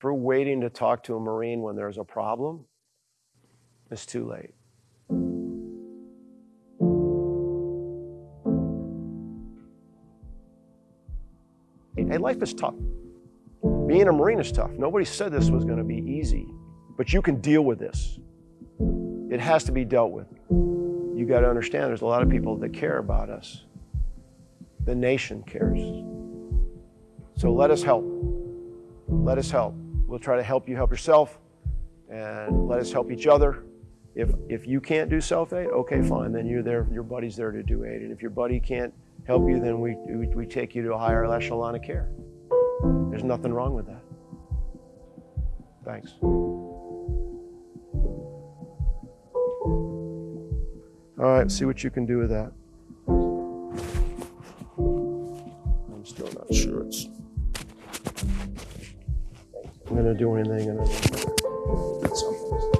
We're waiting to talk to a Marine when there's a problem, it's too late. Hey, life is tough. Being a Marine is tough. Nobody said this was going to be easy, but you can deal with this. It has to be dealt with. You got to understand there's a lot of people that care about us. The nation cares. So let us help. Let us help. We'll try to help you help yourself and let us help each other. If, if you can't do self-aid, okay, fine, then you're there, your buddy's there to do aid. And if your buddy can't help you, then we, we, we take you to a higher echelon of care. There's nothing wrong with that. Thanks. All right, see what you can do with that. I'm still not sure it's I'm gonna do anything and I